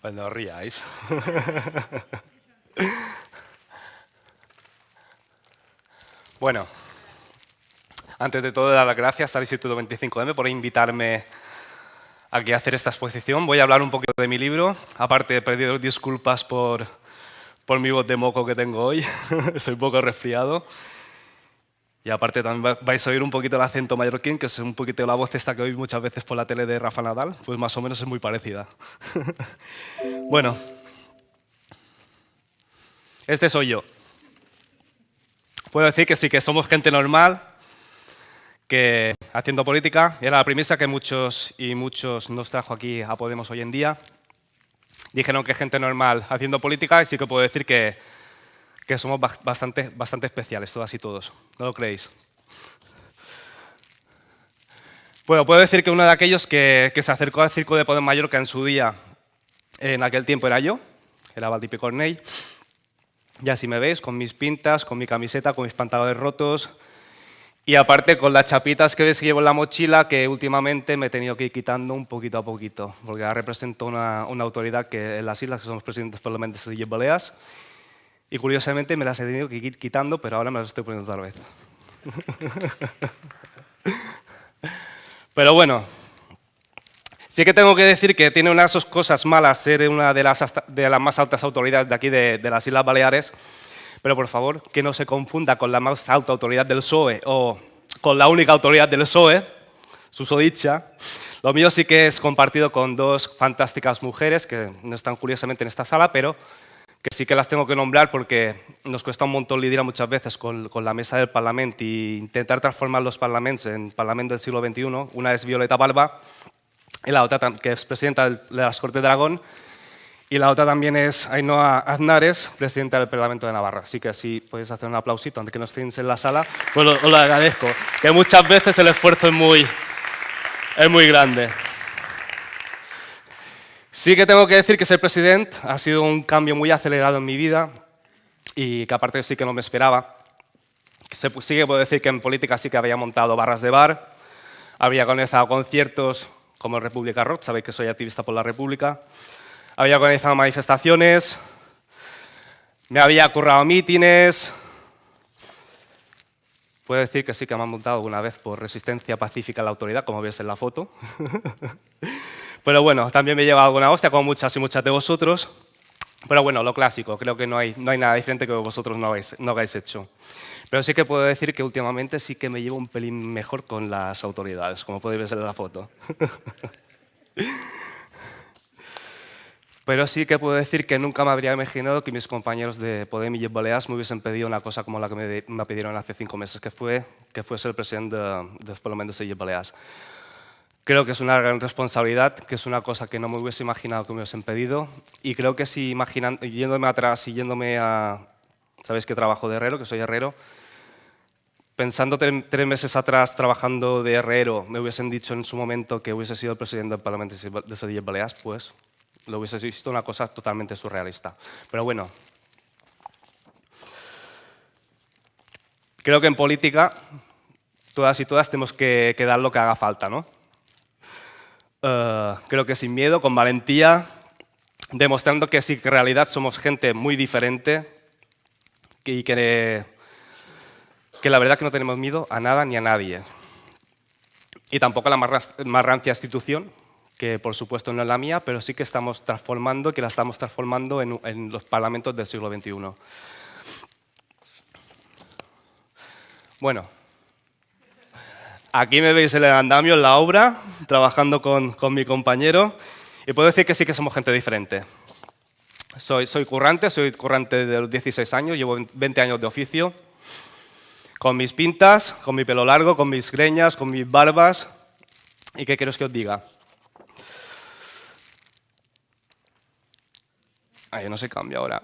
Pues no ríais. bueno, antes de todo, dar las gracias al Instituto 25M por invitarme a hacer esta exposición. Voy a hablar un poquito de mi libro, aparte de pedir disculpas por, por mi voz de moco que tengo hoy, estoy un poco resfriado. Y aparte también vais a oír un poquito el acento mallorquín, que es un poquito la voz esta que oís muchas veces por la tele de Rafa Nadal, pues más o menos es muy parecida. bueno, este soy yo. Puedo decir que sí, que somos gente normal, que haciendo política, era la premisa que muchos y muchos nos trajo aquí a Podemos hoy en día. Dijeron que gente normal haciendo política y sí que puedo decir que que somos bastante, bastante especiales, todas y todos. ¿No lo creéis? Bueno, puedo decir que uno de aquellos que, se acercó al Circo de Poder Mallorca en su día, en aquel tiempo era yo, era Valdipi Cornell. Ya si me veis, con mis pintas, con mi camiseta, con mis pantalones rotos, y aparte con las chapitas que ves que llevo en la mochila, que últimamente me he tenido que ir quitando un poquito a poquito, porque ahora represento una, autoridad que en las islas, que somos presidentes parlamentos de Baleas, y curiosamente me las he tenido que ir quitando, pero ahora me las estoy poniendo otra vez. pero bueno, sí que tengo que decir que tiene unas cosas malas ser una de las, de las más altas autoridades de aquí de, las Islas Baleares, pero por favor, que no se confunda con la más alta autoridad del PSOE o con la única autoridad del PSOE, susodicha. Lo mío sí que es compartido con dos fantásticas mujeres que no están curiosamente en esta sala, pero que sí que las tengo que nombrar porque nos cuesta un montón lidiar muchas veces con, la mesa del Parlamento e intentar transformar los parlamentos en Parlamento del siglo XXI. Una es Violeta Balba y la otra que es presidenta de las Cortes de Aragón y la otra también es Ainhoa Aznares, presidenta del Parlamento de Navarra. Así que así podéis hacer un aplausito antes que no estéis en la sala, pues os lo, agradezco. Que muchas veces el esfuerzo es muy, es muy grande. Sí que tengo que decir que ser presidente ha sido un cambio muy acelerado en mi vida y que aparte sí que no me esperaba. Sí que puedo decir que en política sí que había montado barras de bar, había organizado conciertos como República Rock, sabéis que soy activista por la República, había organizado manifestaciones, me había currado mítines, Puedo decir que sí que me han montado alguna vez por resistencia pacífica a la autoridad, como ves en la foto. Pero bueno, también me lleva alguna hostia, como muchas y muchas de vosotros. Pero bueno, lo clásico, creo que no hay, nada diferente que vosotros no habéis, no hecho. Pero sí que puedo decir que últimamente sí que me llevo un pelín mejor con las autoridades, como podéis ver en la foto. Pero sí que puedo decir que nunca me habría imaginado que mis compañeros de Podem y Baleas me hubiesen pedido una cosa como la que me, pidieron hace cinco meses, que fue que fuese el presidente de, de Parlamento de Baleas. Creo que es una gran responsabilidad, que es una cosa que no me hubiese imaginado que me hubiesen pedido. Y creo que si imaginan, yéndome atrás y yéndome a... Sabéis que trabajo de herrero, que soy herrero. Pensando tres meses atrás trabajando de herrero, me hubiesen dicho en su momento que hubiese sido el presidente del Parlamento de Sevilla Baleas, pues lo hubiese visto una cosa totalmente surrealista. Pero bueno, creo que en política todas y todas tenemos que dar lo que haga falta, ¿no? Eh, creo que sin miedo, con valentía, demostrando que sí que en realidad somos gente muy diferente y que, que la verdad que no tenemos miedo a nada ni a nadie. Y tampoco a la más, rancia institución, que por supuesto no es la mía, pero sí que estamos transformando, que la estamos transformando en, en los parlamentos del siglo XXI. Bueno, Aquí me veis en el andamio, en la obra, trabajando con, con, mi compañero, y puedo decir que sí que somos gente diferente. Soy, soy currante, soy currante de los 16 años, llevo 20 años de oficio, con mis pintas, con mi pelo largo, con mis greñas, con mis barbas, ¿y qué quiero que os diga? Ay, no se cambia ahora.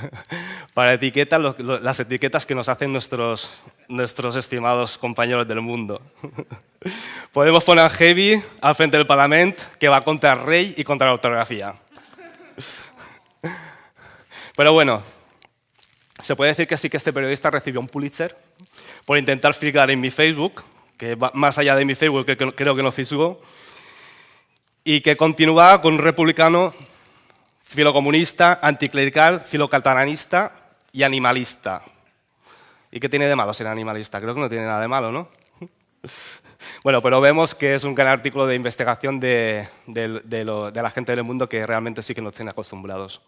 Para etiquetas, las etiquetas que nos hacen nuestros, nuestros estimados compañeros del mundo. Podemos poner Heavy al frente del Parlamento, que va contra el rey y contra la ortografía. Pero bueno, se puede decir que sí que este periodista recibió un Pulitzer por intentar frigar en mi Facebook, que más allá de mi Facebook creo que no fisgó, y que continuaba con un republicano filocomunista, anticlerical, filocatalanista y animalista. ¿Y qué tiene de malo ser animalista? Creo que no tiene nada de malo, ¿no? Bueno, pero vemos que es un gran artículo de investigación de, la gente del mundo que realmente sí que nos tiene acostumbrados.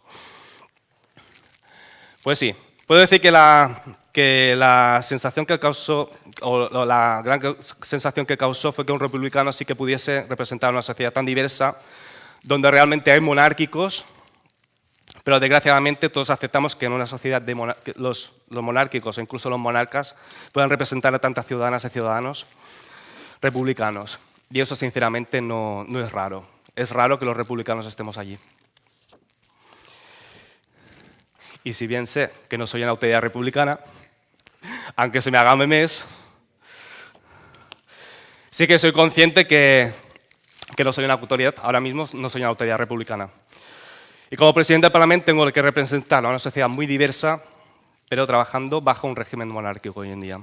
Pues sí, puedo decir que la, que la sensación que causó, o la gran sensación que causó fue que un republicano sí que pudiese representar una sociedad tan diversa, donde realmente hay monárquicos, pero desgraciadamente todos aceptamos que en una sociedad de los, monárquicos, incluso los monarcas, puedan representar a tantas ciudadanas y ciudadanos republicanos. Y eso, sinceramente, no, no es raro. Es raro que los republicanos estemos allí. Y si bien sé que no soy una autoridad republicana, aunque se me haga memes, sí que soy consciente que, que no soy una autoridad, ahora mismo no soy una autoridad republicana. Y como presidente del Parlamento tengo que representar a una sociedad muy diversa, pero trabajando bajo un régimen monárquico hoy en día.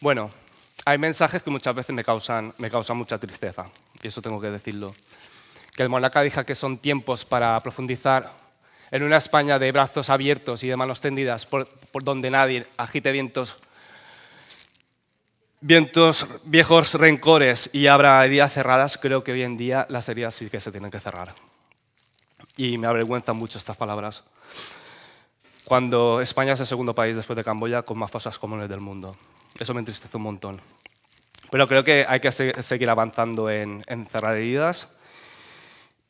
Bueno, hay mensajes que muchas veces me causan, me causan mucha tristeza, y eso tengo que decirlo. Que el monarca diga que son tiempos para profundizar en una España de brazos abiertos y de manos tendidas por, donde nadie agite vientos, vientos, viejos rencores y abra heridas cerradas, creo que hoy en día las heridas sí que se tienen que cerrar. Y me avergüenzan mucho estas palabras. Cuando España es el segundo país después de Camboya con más fosas comunes del mundo. Eso me entristece un montón. Pero creo que hay que seguir avanzando en, cerrar heridas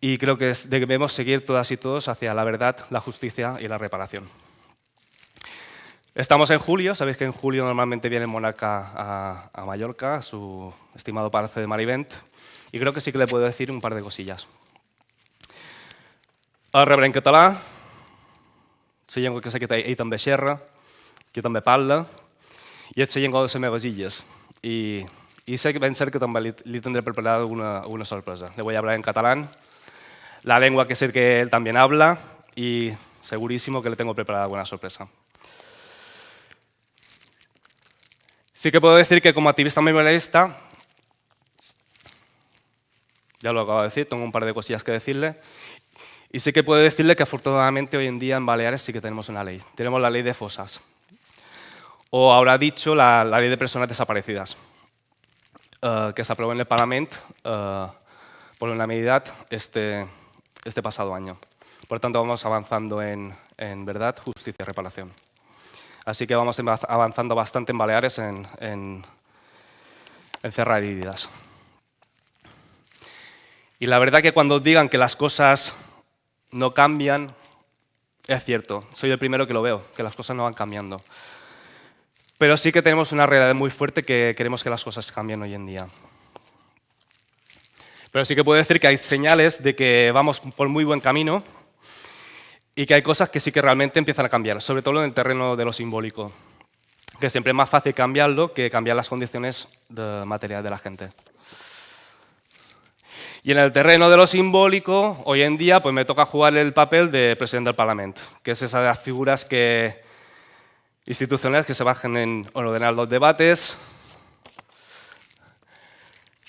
y creo que debemos seguir todas y todos hacia la verdad, la justicia y la reparación. Estamos en julio, sabéis que en julio normalmente viene el a, a Mallorca, a su estimado palacio de Marivent, y creo que sí que le puedo decir un par de cosillas. El rebre en català, la llengua que sé que ell també xerra, que també parla, i és la llengua de les meves illes. Sé que ben cert que també li, li tendré preparada una, una sorpresa. Le voy a hablar en catalán, la lengua que sé que él también habla, y segurísimo que le tengo preparada buena sorpresa. Sí que puedo decir que como activista memorialista, ya lo acabo de decir, tengo un par de cosillas que decirle, y sí que puedo decirle que afortunadamente hoy en día en Baleares sí que tenemos una ley. Tenemos la ley de fosas o habrá dicho la, ley de personas desaparecidas, eh, que se aprobó en el Parlamento uh, por unanimidad este, este pasado año. Por tanto, vamos avanzando en, verdad, justicia y reparación. Así que vamos avanzando bastante en Baleares en, cerrar heridas. Y la verdad que cuando digan que las cosas no cambian, es cierto, soy el primero que lo veo, que las cosas no van cambiando. Pero sí que tenemos una realidad muy fuerte que queremos que las cosas cambien hoy en día. Pero sí que puedo decir que hay señales de que vamos por muy buen camino y que hay cosas que sí que realmente empiezan a cambiar, sobre todo en el terreno de lo simbólico, que siempre más fácil cambiarlo que cambiar las condiciones de material de la gente. Y en el terreno de lo simbólico, hoy en día pues me toca jugar el papel de presidente del Parlamento, que es esa de las figuras que institucionales que se bajen en ordenar los debates,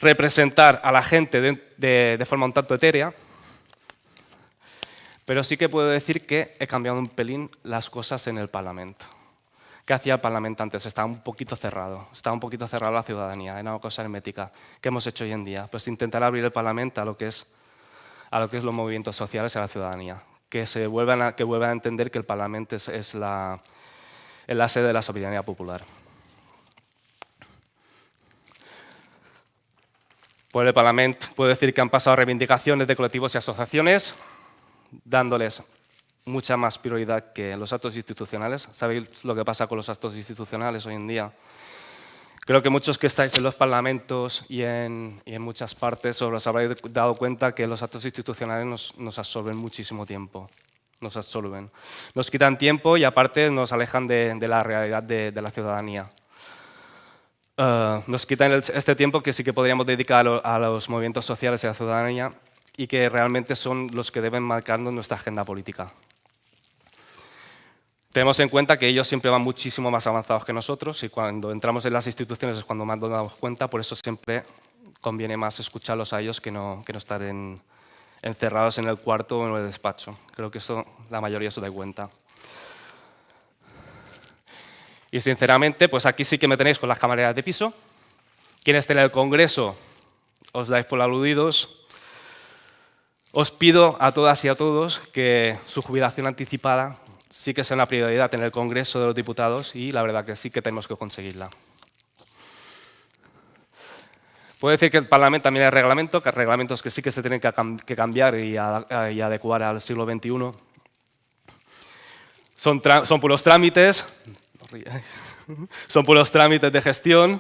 representar a la gente de, forma un tanto etérea, pero sí que puedo decir que he cambiado un pelín las cosas en el Parlamento. ¿Qué hacía el Parlamento antes? Estaba un poquito cerrado, estaba un poquito cerrado la ciudadanía, era una cosa hermética. ¿Qué hemos hecho hoy en día? Pues intentar abrir el Parlamento a lo que es, a lo que es los movimientos sociales y a la ciudadanía. Que, se vuelvan a, que vuelvan a entender que el Parlamento es la, en la sede de la soberanía popular. Por el Parlamento puedo decir que han pasado reivindicaciones de colectivos y asociaciones, dándoles mucha más prioridad que los actos institucionales. ¿Sabéis lo que pasa con los actos institucionales hoy en día? Creo que muchos que estáis en los parlamentos y en, muchas partes os habréis dado cuenta que los actos institucionales nos, nos absorben muchísimo tiempo nos absorben. Nos quitan tiempo y aparte nos alejan de, la realidad de, la ciudadanía. Eh, nos quitan este tiempo que sí que podríamos dedicar a, los movimientos sociales y a la ciudadanía y que realmente son los que deben marcar nuestra agenda política. Tenemos en cuenta que ellos siempre van muchísimo más avanzados que nosotros y cuando entramos en las instituciones es cuando más nos damos cuenta, por eso siempre conviene más escucharlos a ellos que no, estar en, encerrados en el cuarto o en el despacho. Creo que eso la mayoría se da cuenta. Y sinceramente, pues aquí sí que me tenéis con las camareras de piso. Quienes estén en el Congreso, os dais por aludidos. Os pido a todas y a todos que su jubilación anticipada sí que sea una prioridad en el Congreso de los Diputados y la verdad que sí que tenemos que conseguirla. Puedo decir que el Parlamento también hay reglamento, que reglamentos que sí que se tienen que cambiar y, adecuar al siglo XXI. Son, puros trámites, son puros trámites de gestión.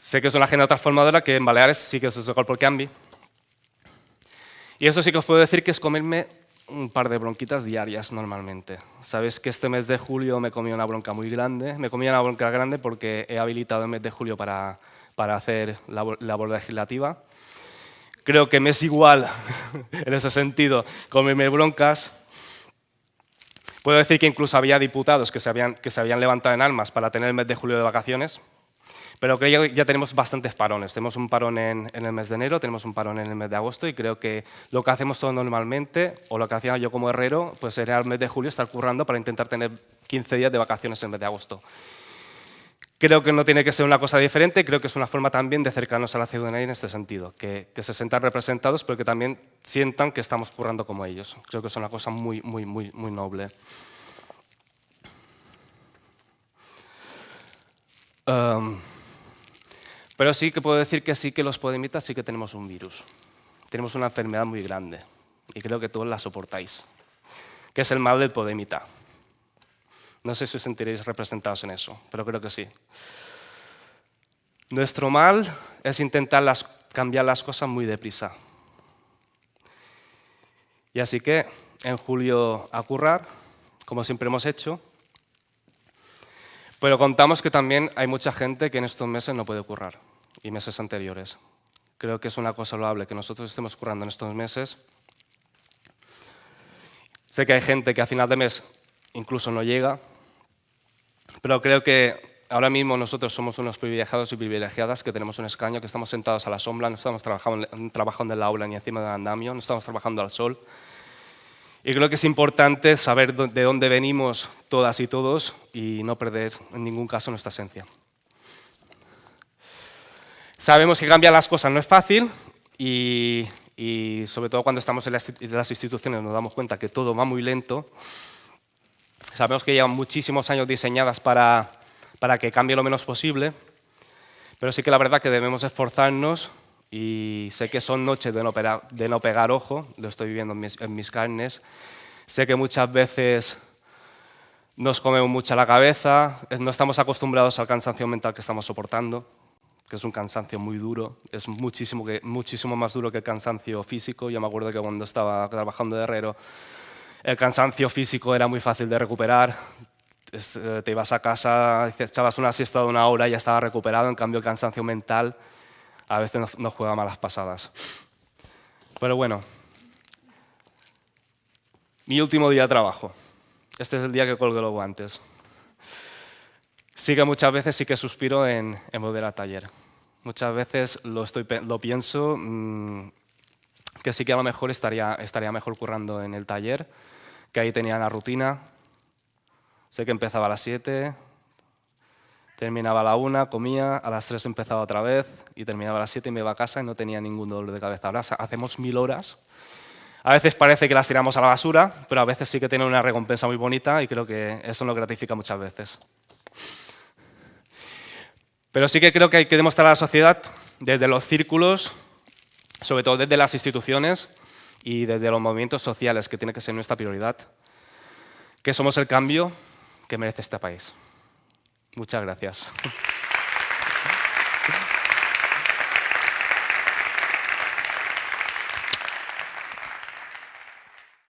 Sé que es una agenda transformadora que en Baleares sí que es por cambio. Y eso sí que os puedo decir que es comerme un par de bronquitas diarias normalmente. Sabéis que este mes de julio me comí una bronca muy grande. Me comí una bronca grande porque he habilitado el mes de julio para, para hacer la labor legislativa. Creo que me es igual, en ese sentido, comerme broncas. Puedo decir que incluso había diputados que se habían, que se habían levantado en armas para tener el mes de julio de vacaciones. Pero creo que ya tenemos bastantes parones. Tenemos un parón en, el mes de enero, tenemos un parón en el mes de agosto y creo que lo que hacemos todos normalmente, o lo que hacía yo como herrero, pues era el mes de julio estar currando para intentar tener 15 días de vacaciones en el mes de agosto. Creo que no tiene que ser una cosa diferente, creo que es una forma también de acercarnos a la ciudadanía en este sentido, que, se sientan representados, pero que también sientan que estamos currando como ellos. Creo que es una cosa muy, muy, muy, muy noble. Pero sí que puedo decir que sí que los podemitas sí que tenemos un virus. Tenemos una enfermedad muy grande y creo que todos la soportáis, que es el mal del podemita. No sé si os sentiréis representados en eso, pero creo que sí. Nuestro mal es intentar cambiar las cosas muy deprisa. Y así que en julio a como siempre hemos hecho, pero contamos que también hay mucha gente que en estos meses no puede currar, y meses anteriores. Creo que es una cosa loable que nosotros estemos currando en estos meses. Sé que hay gente que a final de mes incluso no llega, pero creo que ahora mismo nosotros somos unos privilegiados y privilegiadas que tenemos un escaño, que estamos sentados a la sombra, no estamos trabajando, en la aula ni encima del andamio, no estamos trabajando al sol, y creo que es importante saber de dónde venimos todas y todos y no perder en ningún caso nuestra esencia. Sabemos que cambiar las cosas no es fácil y, sobre todo cuando estamos en las instituciones nos damos cuenta que todo va muy lento. Sabemos que llevan muchísimos años diseñadas para, para que cambie lo menos posible, pero sí que la verdad que debemos esforzarnos y sé que son noches de no, pegar ojo, lo estoy viviendo en mis, carnes. Sé que muchas veces nos comemos mucha la cabeza, no estamos acostumbrados al cansancio mental que estamos soportando, que es un cansancio muy duro, es muchísimo, muchísimo más duro que el cansancio físico. Yo me acuerdo que cuando estaba trabajando de herrero, el cansancio físico era muy fácil de recuperar. Eh, te ibas a casa, echabas una siesta de una hora y ya estaba recuperado, en cambio el cansancio mental a veces nos, juega malas pasadas. Pero bueno, mi último día de trabajo. Este es el día que colgo los guantes. Sí que muchas veces sí que suspiro en, volver al taller. Muchas veces lo, estoy, lo pienso mm, que sí que a lo mejor estaría, estaría mejor currando en el taller, que ahí tenía la rutina. Sé que empezaba a las 7, Terminaba a la una, comía, a las tres empezaba otra vez y terminaba a las siete y me iba a casa y no tenía ningún dolor de cabeza. Ahora hacemos mil horas. A veces parece que las tiramos a la basura, pero a veces sí que tiene una recompensa muy bonita y creo que eso nos gratifica muchas veces. Pero sí que creo que hay que demostrar a la sociedad, desde los círculos, sobre todo desde las instituciones y desde los movimientos sociales, que tiene que ser nuestra prioridad, que somos el cambio que merece este país. Muchas gracias.